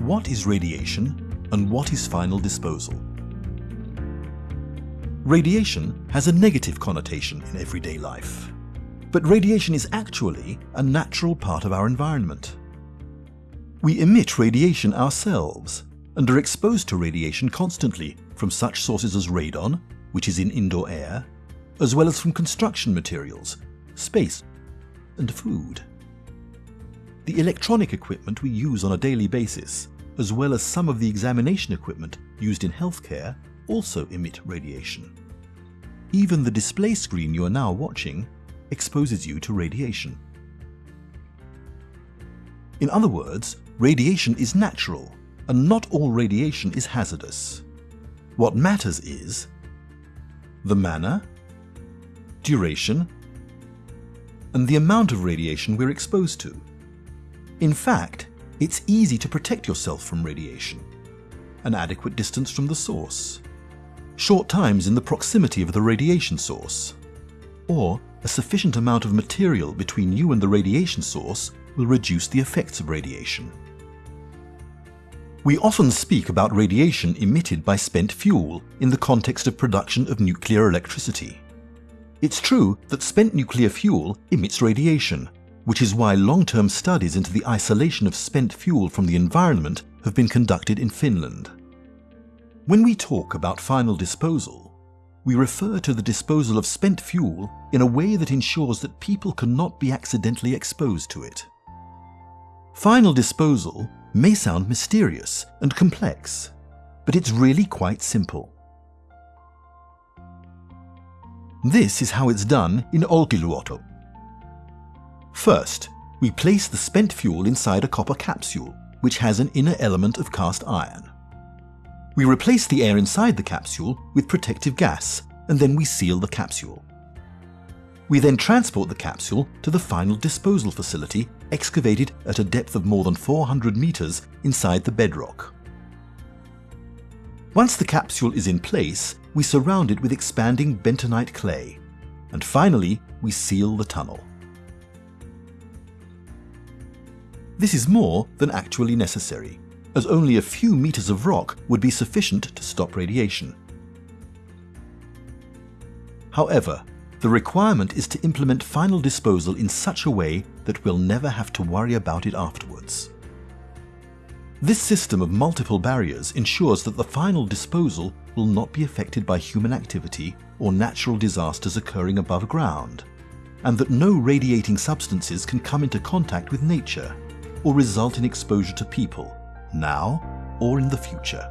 what is radiation and what is final disposal? Radiation has a negative connotation in everyday life. But radiation is actually a natural part of our environment. We emit radiation ourselves and are exposed to radiation constantly from such sources as radon, which is in indoor air, as well as from construction materials, space, and food. The electronic equipment we use on a daily basis, as well as some of the examination equipment used in healthcare, also emit radiation. Even the display screen you are now watching exposes you to radiation. In other words, radiation is natural, and not all radiation is hazardous. What matters is the manner, duration, and the amount of radiation we're exposed to. In fact, it's easy to protect yourself from radiation. An adequate distance from the source, short times in the proximity of the radiation source, or a sufficient amount of material between you and the radiation source will reduce the effects of radiation. We often speak about radiation emitted by spent fuel in the context of production of nuclear electricity. It's true that spent nuclear fuel emits radiation, which is why long-term studies into the isolation of spent fuel from the environment have been conducted in Finland. When we talk about final disposal, we refer to the disposal of spent fuel in a way that ensures that people cannot be accidentally exposed to it. Final disposal may sound mysterious and complex, but it's really quite simple. This is how it's done in Olkiluoto. First, we place the spent fuel inside a copper capsule, which has an inner element of cast iron. We replace the air inside the capsule with protective gas, and then we seal the capsule. We then transport the capsule to the final disposal facility excavated at a depth of more than 400 meters inside the bedrock. Once the capsule is in place, we surround it with expanding bentonite clay, and finally we seal the tunnel. This is more than actually necessary, as only a few meters of rock would be sufficient to stop radiation. However, the requirement is to implement final disposal in such a way that we'll never have to worry about it afterwards. This system of multiple barriers ensures that the final disposal will not be affected by human activity or natural disasters occurring above ground, and that no radiating substances can come into contact with nature or result in exposure to people, now or in the future.